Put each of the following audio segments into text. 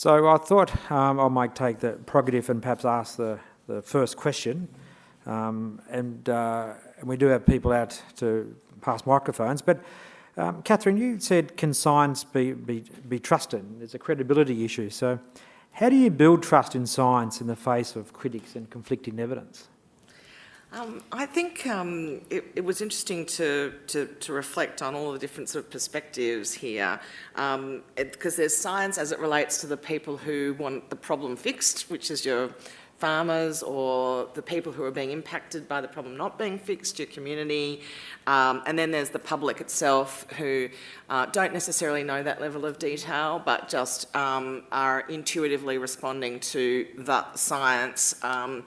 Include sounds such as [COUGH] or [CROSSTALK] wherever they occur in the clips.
So I thought um, I might take the prerogative and perhaps ask the, the first question. Um, and, uh, and we do have people out to pass microphones. But um, Catherine, you said can science be, be, be trusted? There's a credibility issue. So how do you build trust in science in the face of critics and conflicting evidence? Um, I think um, it, it, was interesting to, to, to, reflect on all the different sort of perspectives here, because um, there's science as it relates to the people who want the problem fixed, which is your farmers or the people who are being impacted by the problem not being fixed, your community, um, and then there's the public itself who uh, don't necessarily know that level of detail but just um, are intuitively responding to the science um,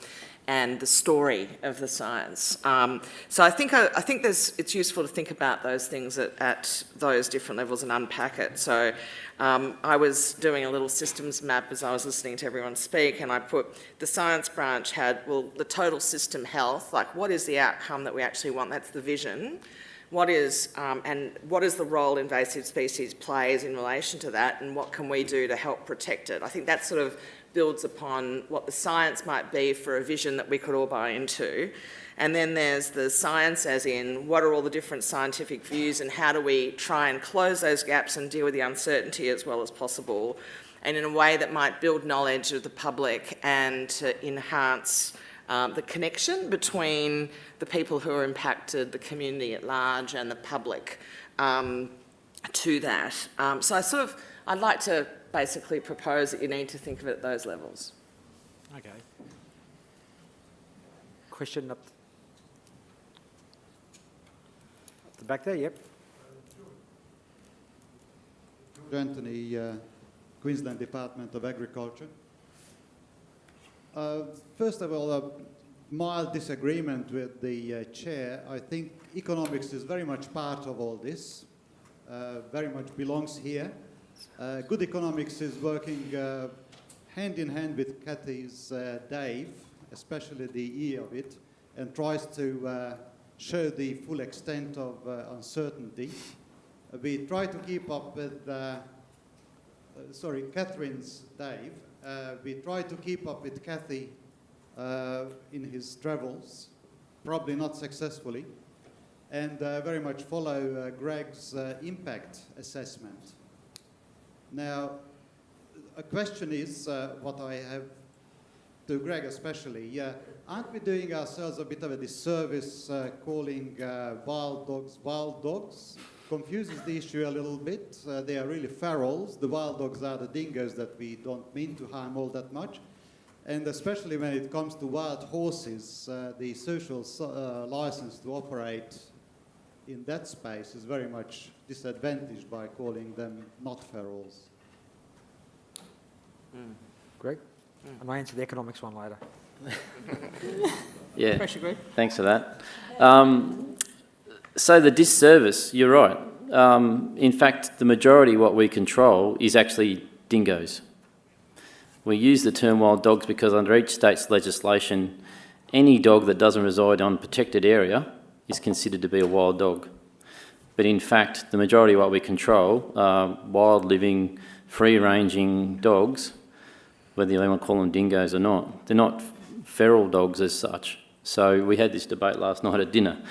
and the story of the science. Um, so I think I, I think it's useful to think about those things at, at, those different levels and unpack it. So um, I was doing a little systems map as I was listening to everyone speak, and I put the science branch had well the total system health, like what is the outcome that we actually want? That's the vision. What is um, and what is the role invasive species plays in relation to that, and what can we do to help protect it? I think that's sort of builds upon what the science might be for a vision that we could all buy into. And then there's the science as in what are all the different scientific views and how do we try and close those gaps and deal with the uncertainty as well as possible and in a way that might build knowledge of the public and to enhance um, the connection between the people who are impacted, the community at large and the public um, to that. Um, so I sort of, I'd like to basically propose that you need to think of it at those levels. Okay. Question up the back there, yep. Anthony, uh, Queensland Department of Agriculture. Uh, first of all, a mild disagreement with the uh, chair. I think economics is very much part of all this, uh, very much belongs here. Uh, good economics is working uh, hand in hand with Kathy's uh, Dave, especially the E of it, and tries to uh, show the full extent of uh, uncertainty. We try to keep up with, sorry, Catherine's Dave. we try to keep up with Kathy in his travels, probably not successfully, and very much follow Greg's impact assessment. Now, a question is uh, what I have to Greg especially. Yeah, aren't we doing ourselves a bit of a disservice uh, calling uh, wild dogs wild dogs? Confuses the issue a little bit. Uh, they are really ferals. The wild dogs are the dingoes that we don't mean to harm all that much. And especially when it comes to wild horses, uh, the social uh, license to operate in that space is very much disadvantaged by calling them not ferals. Mm. Greg? Mm. And I answer the economics one later. [LAUGHS] yeah. Thanks for that. Um, so the disservice, you're right. Um, in fact, the majority what we control is actually dingoes. We use the term wild dogs because under each state's legislation, any dog that doesn't reside on protected area is considered to be a wild dog. But in fact, the majority of what we control are wild living, free-ranging dogs, whether you want to call them dingoes or not. They're not feral dogs as such. So we had this debate last night at dinner.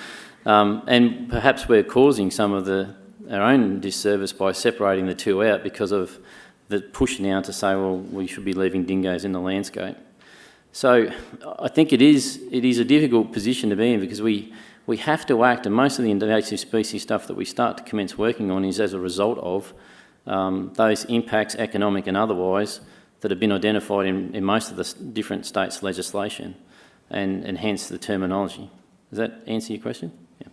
Um, and perhaps we're causing some of the, our own disservice by separating the two out because of the push now to say, well, we should be leaving dingoes in the landscape. So I think it is, it is a difficult position to be in because we, we have to act, and most of the invasive species stuff that we start to commence working on is as a result of um, those impacts, economic and otherwise, that have been identified in, in most of the different states' legislation, and, and hence the terminology. Does that answer your question? Yeah.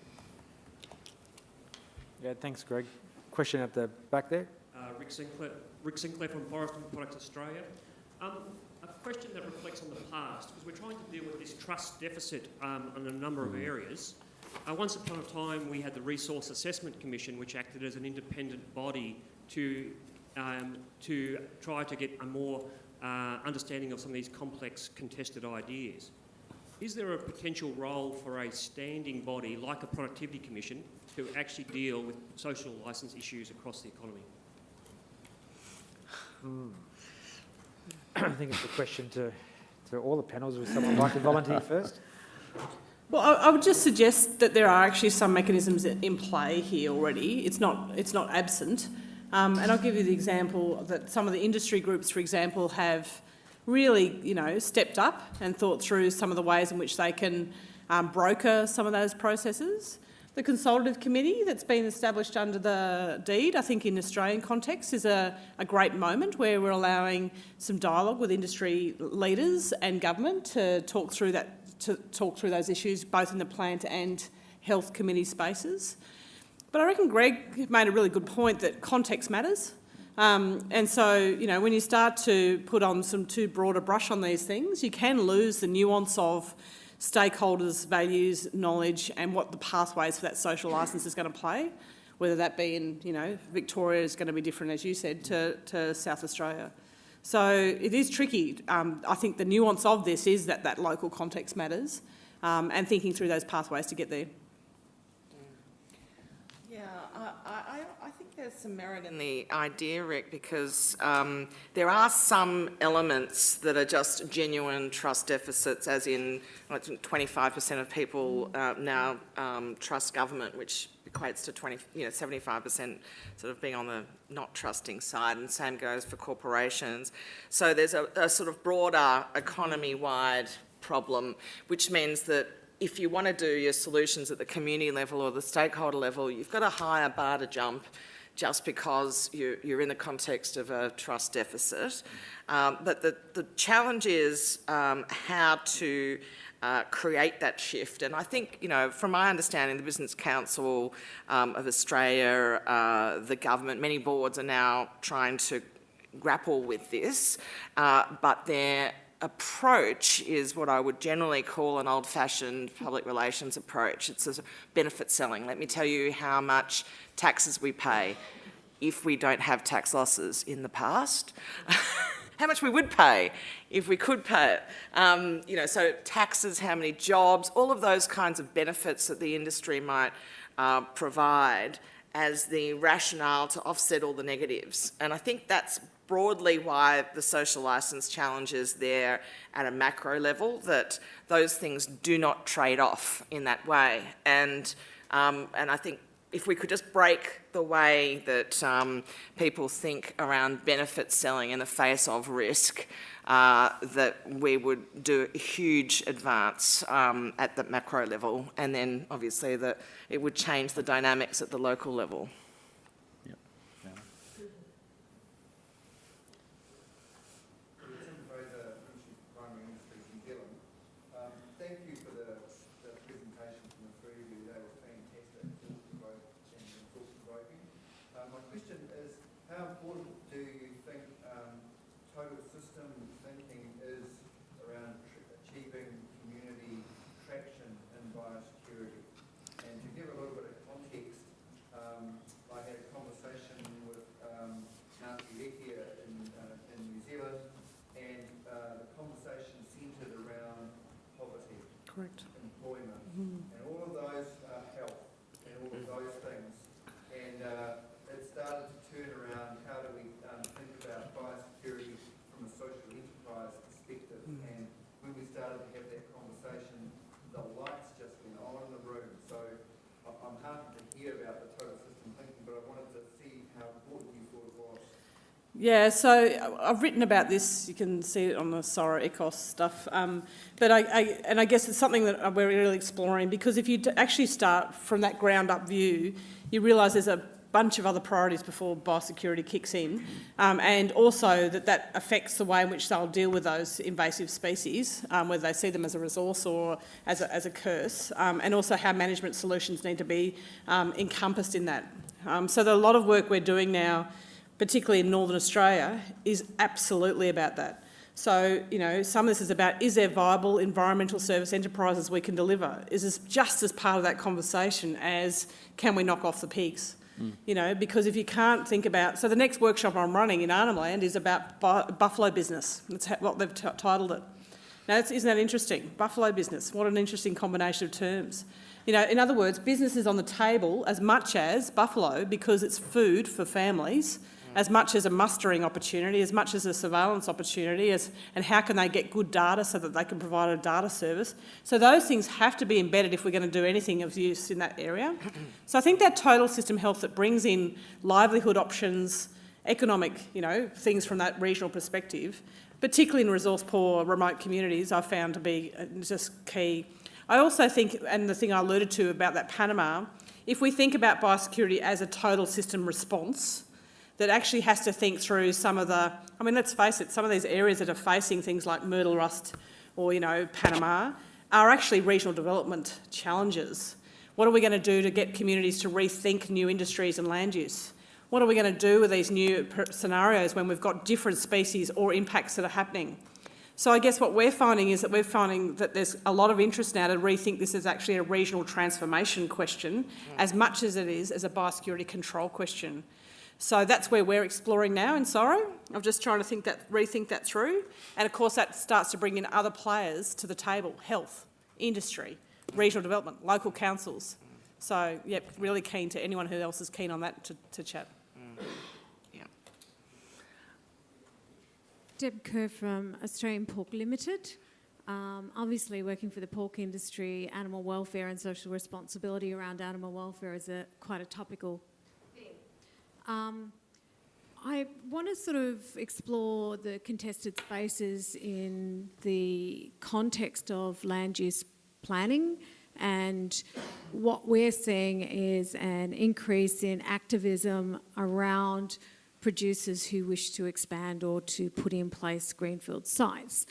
Yeah, thanks, Greg. Question at the back there. Uh, Rick Sinclair, Rick Sinclair from Forest and Products Australia. Um, a question that reflects on the past, because we're trying to deal with this trust deficit um, in a number of areas. Uh, once upon a time, we had the Resource Assessment Commission, which acted as an independent body to, um, to try to get a more uh, understanding of some of these complex contested ideas. Is there a potential role for a standing body like a Productivity Commission to actually deal with social licence issues across the economy? Hmm. I think it's a question to, to all the panels. Would someone like to volunteer first? Well, I, I would just suggest that there are actually some mechanisms in play here already. It's not, it's not absent. Um, and I'll give you the example that some of the industry groups, for example, have really, you know, stepped up and thought through some of the ways in which they can um, broker some of those processes. The consultative committee that's been established under the deed, I think in Australian context, is a, a great moment where we're allowing some dialogue with industry leaders and government to talk through that, to talk through those issues, both in the plant and health committee spaces. But I reckon Greg made a really good point that context matters. Um, and so, you know, when you start to put on some too broad a brush on these things, you can lose the nuance of stakeholders' values, knowledge, and what the pathways for that social licence is going to play, whether that be in, you know, Victoria is going to be different, as you said, to, to South Australia. So it is tricky. Um, I think the nuance of this is that that local context matters um, and thinking through those pathways to get there. Yeah, I, I, there's some merit in the idea, Rick, because um, there are some elements that are just genuine trust deficits, as in 25% of people uh, now um, trust government, which equates to 20, you know, 75% sort of being on the not trusting side, and same goes for corporations. So there's a, a sort of broader economy-wide problem, which means that if you want to do your solutions at the community level or the stakeholder level, you've got a higher bar to jump just because you're, you're in the context of a trust deficit. Um, but the, the challenge is um, how to uh, create that shift. And I think, you know, from my understanding, the Business Council um, of Australia, uh, the government, many boards are now trying to grapple with this, uh, but they're approach is what I would generally call an old-fashioned public relations approach. It's a benefit selling. Let me tell you how much taxes we pay if we don't have tax losses in the past. [LAUGHS] how much we would pay if we could pay it. Um, you know, so taxes, how many jobs, all of those kinds of benefits that the industry might uh, provide as the rationale to offset all the negatives. And I think that's broadly why the social licence challenge is there at a macro level, that those things do not trade off in that way. And, um, and I think if we could just break the way that um, people think around benefit selling in the face of risk, uh, that we would do a huge advance um, at the macro level, and then obviously that it would change the dynamics at the local level. Primary Industries New Zealand. Um, thank you for the, the presentation from the three of you. They were fantastic, thought-provoking and thought-provoking. Um, my question is, how important do you think um, total system thinking is around tr- achieving community traction in biosecurity? And to give a little bit of context, um, I had a conversation with um, Ngāti Rekia in, uh, in New Zealand, and uh, the conversation centred around poverty, Correct. employment, and all of those uh, health, and all of those things. And uh, it started to turn around how do we um, think about biosecurity from a social enterprise perspective. And when we started to have that conversation, the lights just went on in the room. So I- I'm heartened to hear about the total system thinking, but I wanted to see how important you thought it was. Yeah, so I- I've written about this. You can see it on the CSIRO Ecos stuff. Um, but I, I, and I guess it's something that we're really exploring because if you actually start from that ground up view, you realise there's a bunch of other priorities before biosecurity kicks in, um, and also that that affects the way in which they'll deal with those invasive species, um, whether they see them as a resource or as a, as a curse, um, and also how management solutions need to be um, encompassed in that. Um, so there are a lot of work we're doing now particularly in Northern Australia, is absolutely about that. So, you know, some of this is about is there viable environmental service enterprises we can deliver? Is this just as part of that conversation as can we knock off the pigs? Hmm. You know, because if you can't think about, so the next workshop I'm running in Arnhem Land is about bu- buffalo business. That's what they've t- titled it. Now, that's, isn't that interesting? Buffalo business. What an interesting combination of terms. You know, in other words, business is on the table as much as buffalo because it's food for families as much as a mustering opportunity, as much as a surveillance opportunity, as, and how can they get good data so that they can provide a data service. So those things have to be embedded if we're going to do anything of use in that area. So I think that total system health that brings in livelihood options, economic, you know, things from that regional perspective, particularly in resource poor remote communities, I've found to be uh, just key. I also think, and the thing I alluded to about that Panama, if we think about biosecurity as a total system response, that actually has to think through some of the, I mean, let's face it, some of these areas that are facing things like Myrtle Rust or, you know, Panama are actually regional development challenges. What are we going to do to get communities to rethink new industries and land use? What are we going to do with these new scenarios when we've got different species or impacts that are happening? So I guess what we're finding is that we're finding that there's a lot of interest now to rethink this as actually a regional transformation question mm. as much as it is as a biosecurity control question. So that's where we're exploring now in CSIRO. I'm just trying to think that, rethink that through. And of course that starts to bring in other players to the table, health, industry, regional development, local councils. So, yep, really keen to anyone who else is keen on that to, to chat. Yeah. Deb Kerr from Australian Pork Limited. Um, obviously, working for the pork industry, animal welfare and social responsibility around animal welfare is a quite a topical um, I want to sort of explore the contested spaces in the context of land use planning and what we're seeing is an increase in activism around producers who wish to expand or to put in place greenfield sites.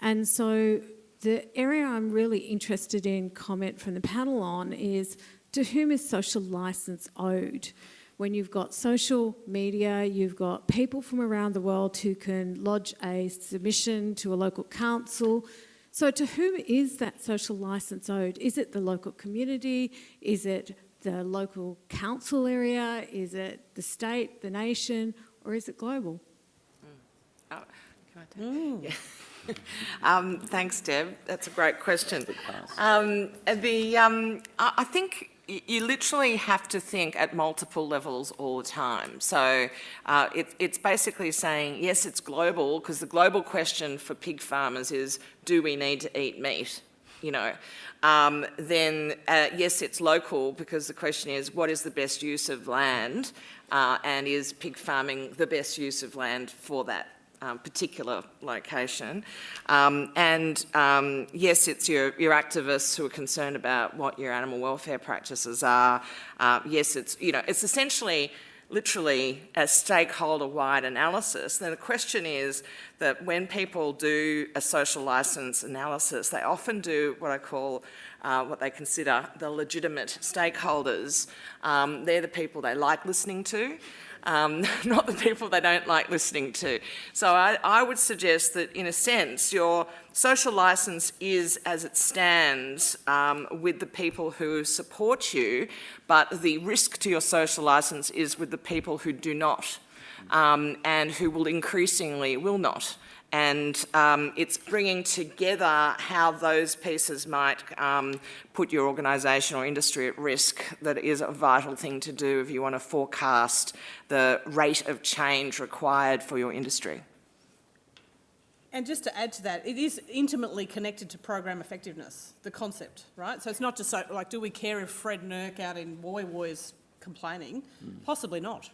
And so the area I'm really interested in comment from the panel on is to whom is social licence owed? When you've got social media, you've got people from around the world who can lodge a submission to a local council. So to whom is that social licence owed? Is it the local community? Is it the local council area? Is it the state, the nation, or is it global? Mm. Oh, can I take? [LAUGHS] Yeah. um, thanks, Deb. That's a great question. Um, the, um, I think you literally have to think at multiple levels all the time. So uh, it, it's basically saying, yes, it's global, because the global question for pig farmers is, do we need to eat meat? You know, um, then uh, yes, it's local, because the question is, what is the best use of land? Uh, and is pig farming the best use of land for that um, particular location. Um, and um, yes, it's your, your activists who are concerned about what your animal welfare practices are. Uh, yes, it's, you know, it's essentially literally a stakeholder-wide analysis, then the question is that when people do a social licence analysis, they often do what I call uh, what they consider the legitimate stakeholders. Um, they're the people they like listening to um, [LAUGHS] not the people they don't like listening to. So I, I would suggest that in a sense your social licence is as it stands um, with the people who support you, but the risk to your social licence is with the people who do not um, and who will increasingly will not and um, it's bringing together how those pieces might um, put your organisation or industry at risk that is a vital thing to do if you want to forecast the rate of change required for your industry. And just to add to that, it is intimately connected to program effectiveness, the concept, right? So it's not just so, like, do we care if Fred Nurk out in Woy Woy is complaining? Mm. Possibly not.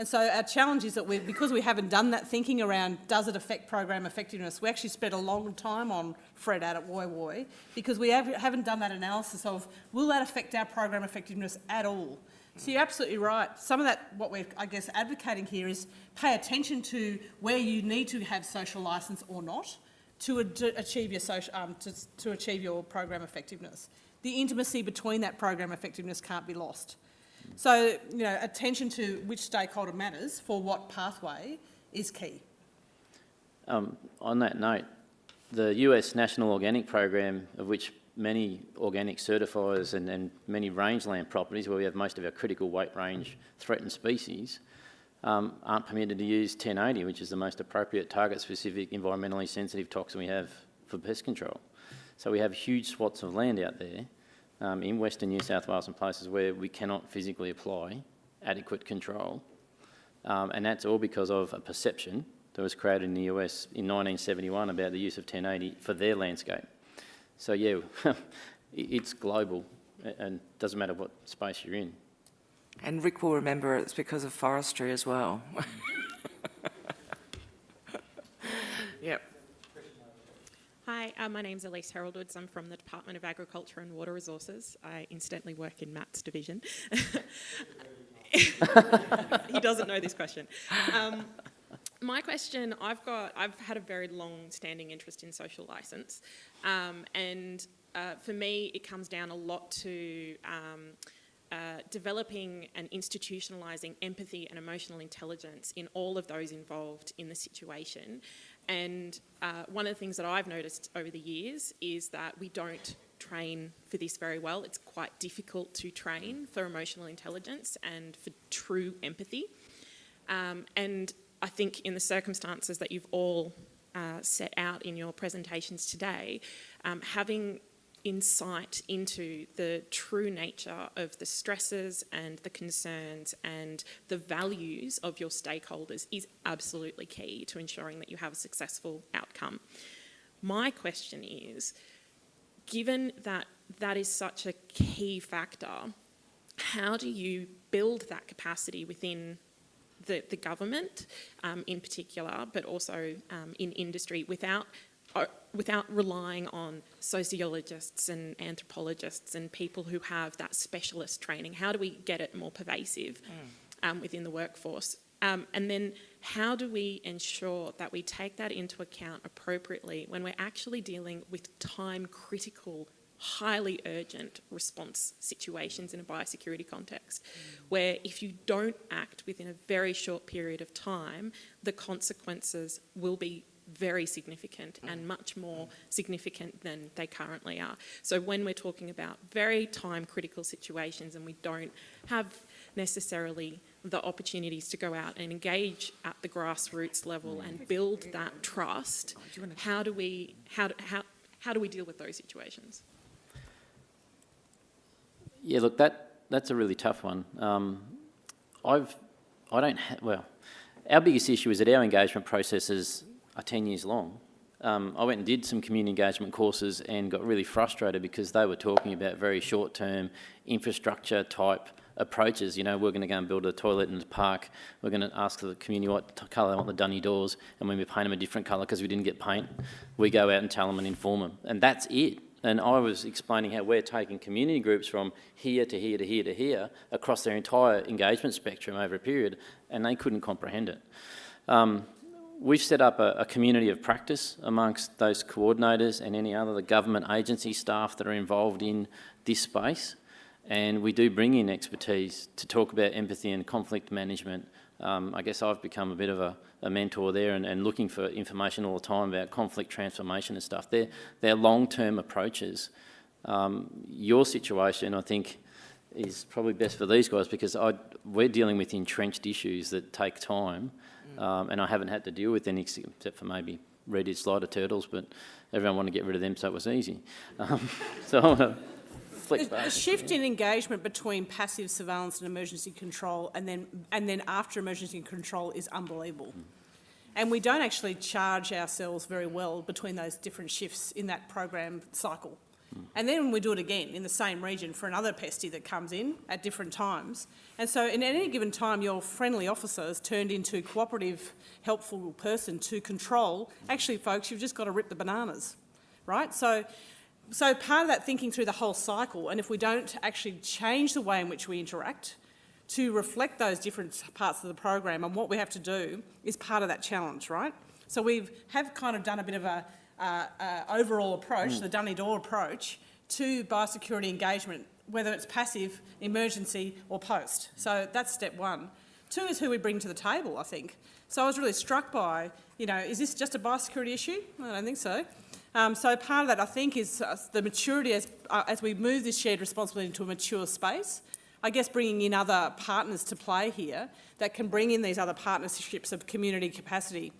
And so our challenge is that we, because we haven't done that thinking around does it affect program effectiveness, we actually spent a long time on Fred out at Woy Woy because we have, haven't done that analysis of will that affect our program effectiveness at all. So you're absolutely right. Some of that, what we're, I guess, advocating here is pay attention to where you need to have social licence or not to achieve your social, um, to, to achieve your program effectiveness. The intimacy between that program effectiveness can't be lost. So, you know, attention to which stakeholder matters for what pathway is key. Um, on that note, the US National Organic Program, of which many organic certifiers and, and, many rangeland properties where we have most of our critical weight range threatened species um, aren't permitted to use 1080, which is the most appropriate target-specific environmentally sensitive toxin we have for pest control. So we have huge swaths of land out there um, in Western New South Wales and places where we cannot physically apply adequate control Um, and that's all because of a perception that was created in the US in 1971 about the use of 1080 for their landscape. So yeah, [LAUGHS] it's global and doesn't matter what space you're in. And Rick will remember it's because of forestry as well. [LAUGHS] Yep. Hi, uh, my name's Elise Haroldwoods. I'm from the Department of Agriculture and Water Resources. I incidentally work in Matt's division. [LAUGHS] he doesn't know this question. Um, my question, I've got, I've had a very long-standing interest in social license, um, and uh, for me, it comes down a lot to um, uh, developing and institutionalising empathy and emotional intelligence in all of those involved in the situation. And uh, one of the things that I've noticed over the years is that we don't train for this very well. It's quite difficult to train for emotional intelligence and for true empathy. Um, and I think in the circumstances that you've all uh, set out in your presentations today, um, having insight into the true nature of the stresses and the concerns and the values of your stakeholders is absolutely key to ensuring that you have a successful outcome. My question is, given that that is such a key factor, how do you build that capacity within the, the government um, in particular, but also um, in industry without, without relying on sociologists and anthropologists and people who have that specialist training? How do we get it more pervasive um, within the workforce? Um, and then how do we ensure that we take that into account appropriately when we're actually dealing with time critical highly urgent response situations in a biosecurity context, where if you don't act within a very short period of time, the consequences will be very significant and much more significant than they currently are. So when we're talking about very time critical situations and we don't have necessarily the opportunities to go out and engage at the grassroots level and build that trust, how do we, how, how, how do we deal with those situations? Yeah, look, that, that's a really tough one. Um, I've, I don't, ha- well, our biggest issue is that our engagement processes are 10 years long. Um, I went and did some community engagement courses and got really frustrated because they were talking about very short-term infrastructure type approaches. You know, we're going to go and build a toilet in the park. We're going to ask the community what colour they want the dunny doors, and when we paint them a different colour because we didn't get paint, we go out and tell them and inform them, and that's it. And I was explaining how we're taking community groups from here to here to here to here across their entire engagement spectrum over a period, and they couldn't comprehend it. Um, we've set up a, a community of practice amongst those coordinators and any other the government agency staff that are involved in this space. And we do bring in expertise to talk about empathy and conflict management. Um, I guess I've become a bit of a, a mentor there and, and looking for information all the time about conflict transformation and stuff. They're, they're long-term approaches. Um, your situation, I think, is probably best for these guys because I, we're dealing with entrenched issues that take time um, and I haven't had to deal with any except for maybe red-eared slider turtles, but everyone wanted to get rid of them so it was easy. Um, [LAUGHS] so I want to flick The, the back. shift in engagement between passive surveillance and emergency control and then, and then after emergency control is unbelievable. And we don't actually charge ourselves very well between those different shifts in that program cycle. And then we do it again in the same region for another pesty that comes in at different times. And so in any given time, your friendly officer has turned into a cooperative, helpful person to control. Actually, folks, you've just got to rip the bananas, right? So, so part of that thinking through the whole cycle, and if we don't actually change the way in which we interact to reflect those different parts of the program and what we have to do is part of that challenge, right? So we have kind of done a bit of a uh, uh, overall approach, the Dunny Door approach, to biosecurity engagement, whether it's passive, emergency or post. So that's step one. Two is who we bring to the table, I think. So I was really struck by, you know, is this just a biosecurity issue? I don't think so. Um, so part of that, I think, is uh, the maturity as, uh, as we move this shared responsibility into a mature space. I guess bringing in other partners to play here that can bring in these other partnerships of community capacity.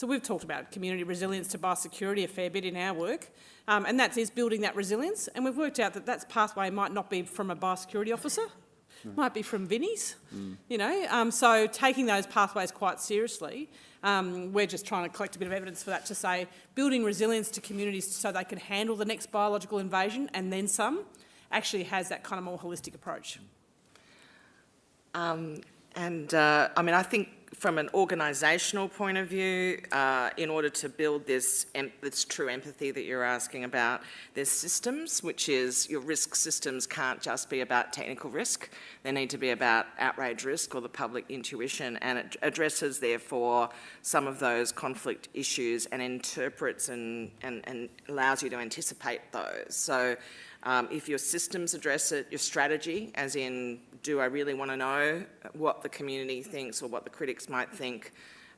So we've talked about community resilience to biosecurity a fair bit in our work, um, and that is is building that resilience. And we've worked out that that pathway might not be from a biosecurity officer, might be from Vinnie's, you know. Um, so taking those pathways quite seriously, um, we're just trying to collect a bit of evidence for that to say building resilience to communities so they can handle the next biological invasion and then some actually has that kind of more holistic approach. Um, and uh, I mean, I think from an organisational point of view, uh, in order to build this, this true empathy that you're asking about, there's systems, which is your risk systems can't just be about technical risk. They need to be about outrage risk or the public intuition, and it addresses, therefore, some of those conflict issues and interprets and, and, and allows you to anticipate those. So um, if your systems address it, your strategy, as in, do I really want to know what the community thinks or what the critics might think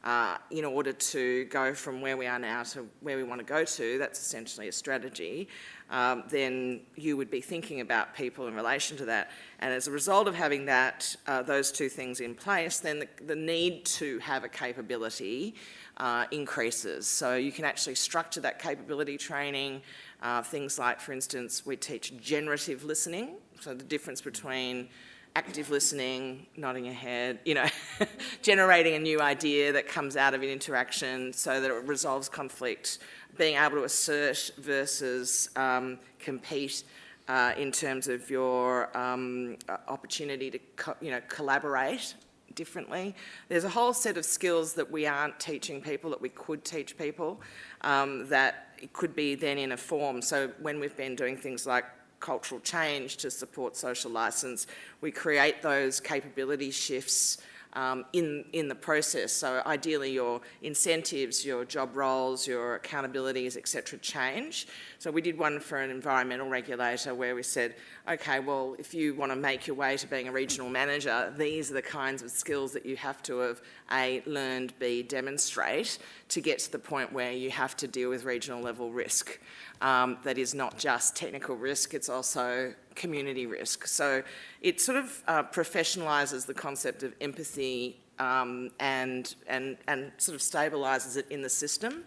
uh, in order to go from where we are now to where we want to go to, that's essentially a strategy, um, then you would be thinking about people in relation to that. And as a result of having that, uh, those two things in place, then the, the need to have a capability uh, increases. So you can actually structure that capability training uh, things like, for instance, we teach generative listening, so the difference between active listening, nodding your head, you know, [LAUGHS] generating a new idea that comes out of an interaction so that it resolves conflict, being able to assert versus um, compete uh, in terms of your um, opportunity to, you know, collaborate differently. There's a whole set of skills that we aren't teaching people that we could teach people um, that could be then in a form. So when we've been doing things like cultural change to support social licence, we create those capability shifts um, in, in the process. So ideally your incentives, your job roles, your accountabilities, etc. change. So we did one for an environmental regulator where we said, okay, well, if you want to make your way to being a regional manager, these are the kinds of skills that you have to have A, learned, B, demonstrate to get to the point where you have to deal with regional level risk. Um, that is not just technical risk, it's also community risk. So it sort of uh, professionalises the concept of empathy um, and, and, and sort of stabilises it in the system.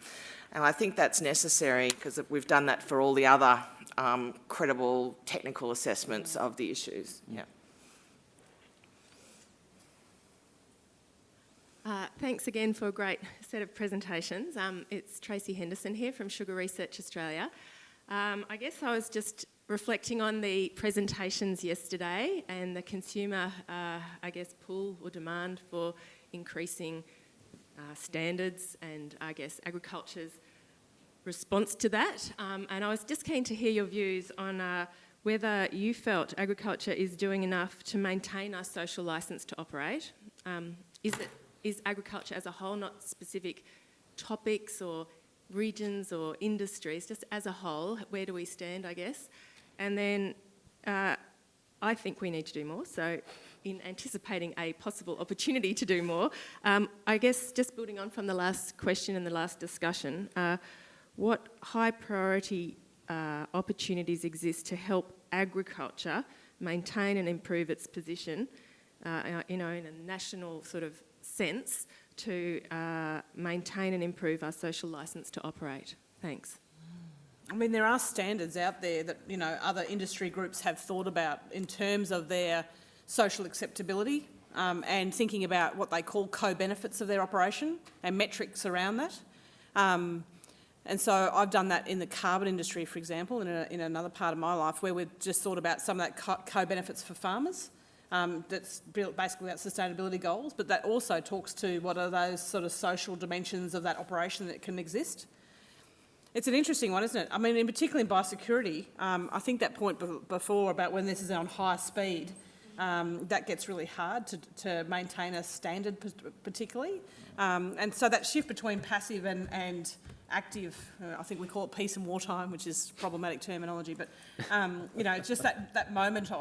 And I think that's necessary because we've done that for all the other um, credible technical assessments of the issues. Yeah. Uh, thanks again for a great set of presentations. Um, it's Tracy Henderson here from Sugar Research Australia. Um, I guess I was just reflecting on the presentations yesterday and the consumer, uh, I guess, pull or demand for increasing uh, standards and I guess agriculture's response to that. Um, and I was just keen to hear your views on uh, whether you felt agriculture is doing enough to maintain our social licence to operate. Um, is it is agriculture as a whole, not specific topics or regions or industries, just as a whole, where do we stand, I guess? And then uh, I think we need to do more. So, in anticipating a possible opportunity to do more, um, I guess just building on from the last question and the last discussion, uh, what high priority uh, opportunities exist to help agriculture maintain and improve its position, uh, you know, in a national sort of sense to uh, maintain and improve our social licence to operate? Thanks. I mean, there are standards out there that, you know, other industry groups have thought about in terms of their social acceptability um, and thinking about what they call co-benefits of their operation and metrics around that. Um, and so I've done that in the carbon industry, for example, in, a, in another part of my life where we've just thought about some of that co- co-benefits for farmers. Um, that's built basically about sustainability goals, but that also talks to what are those sort of social dimensions of that operation that can exist. It's an interesting one, isn't it? I mean, in particular in biosecurity, um, I think that point be- before about when this is on high speed, um, that gets really hard to, to maintain a standard particularly. Um, and so that shift between passive and, and active, uh, I think we call it peace and wartime, which is problematic terminology, but um, you know, just that, that moment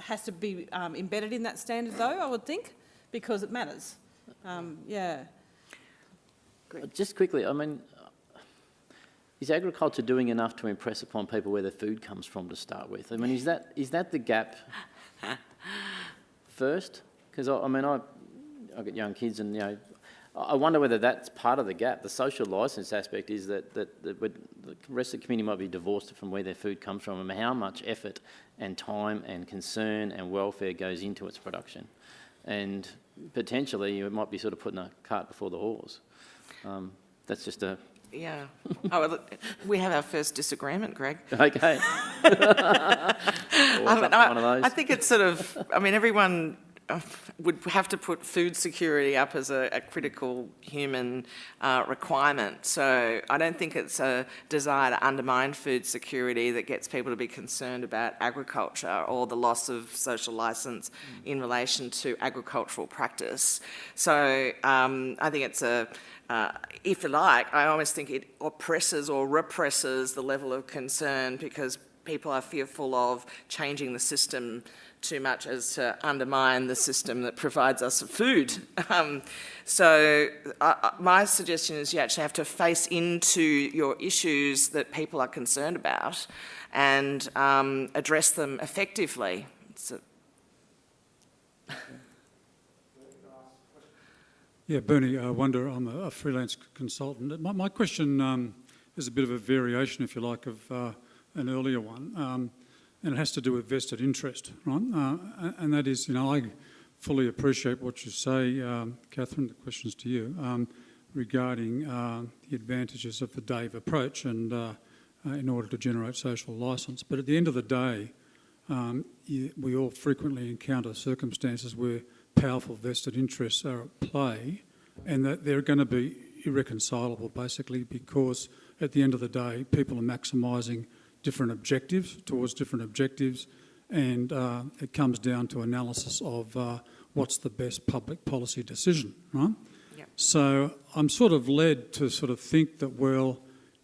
has to be um, embedded in that standard though, I would think, because it matters. Um, yeah. Uh, Just quickly, I mean, uh, is agriculture doing enough to impress upon people where their food comes from to start with? I mean, is that is that the gap [LAUGHS] first? Because I, I mean, I I got young kids, and you know, I wonder whether that's part of the gap. The social licence aspect is that, that, that the rest of the community might be divorced from where their food comes from and how much effort and time and concern and welfare goes into its production. And potentially, it might be sort of putting a cart before the horse. Um, that's just a, Yeah. Oh, well, we have our first disagreement, Greg. [LAUGHS] okay. [LAUGHS] I, mean, I- one of those. I think it's sort of, I mean, everyone would have to put food security up as a, a critical human uh, requirement. So I don't think it's a desire to undermine food security that gets people to be concerned about agriculture or the loss of social licence in relation to agricultural practice. So um, I think it's a, uh, if you like, I almost think it oppresses or represses the level of concern because people are fearful of changing the system too much as to undermine the system that provides us food. [LAUGHS] Um, so uh, uh, my suggestion is you actually have to face into your issues that people are concerned about and um, address them effectively. A- Yeah, Bernie, I wonder, I'm a, a freelance consultant. My, my question um, is a bit of a variation, if you like, of uh, an earlier one, um, and it has to do with vested interest, right? Uh, and- that is, you know, I fully appreciate what you say, um, Catherine, the question's to you, um, regarding uh, the advantages of the Dave approach and uh, uh, in order to generate social licence. But at the end of the day, um, we all frequently encounter circumstances where powerful vested interests are at play and that they're going to be irreconcilable basically because at the end of the day people are maximising different objectives towards different objectives and uh, it comes down to analysis of uh, what's the best public policy decision, right? Yep. So I'm sort of led to sort of think that, well,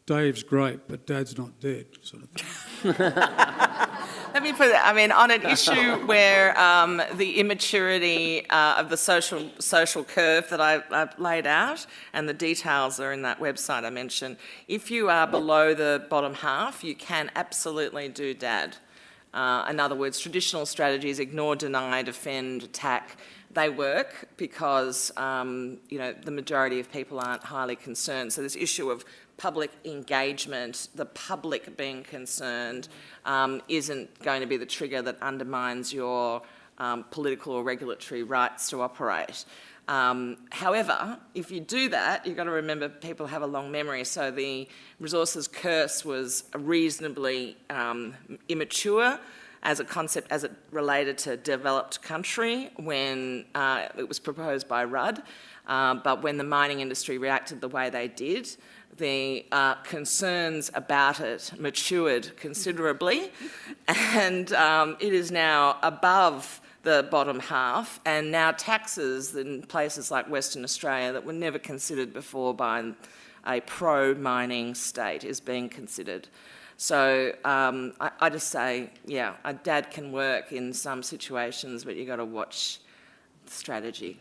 Dave's great, but Dad's not dead, sort of thing. [LAUGHS] Let me put it, I mean, on an [LAUGHS] issue where um, the immaturity uh, of the social, social curve that I, I've laid out and the details are in that website I mentioned, if you are below the bottom half, you can absolutely do DAD. Uh, in other words, traditional strategies, ignore, deny, defend, attack, they work because, um, you know, the majority of people aren't highly concerned. So this issue of public engagement, the public being concerned, um, isn't going to be the trigger that undermines your um, political or regulatory rights to operate. Um, however, if you do that, you've got to remember people have a long memory. So the resources curse was reasonably um, immature as a concept as it related to developed country when uh, it was proposed by Rudd. Uh, but when the mining industry reacted the way they did, the uh, concerns about it matured considerably, and um, it is now above the bottom half, and now taxes in places like Western Australia that were never considered before by a pro-mining state is being considered. So um, I, I just say, yeah, a dad can work in some situations, but you've got to watch the strategy.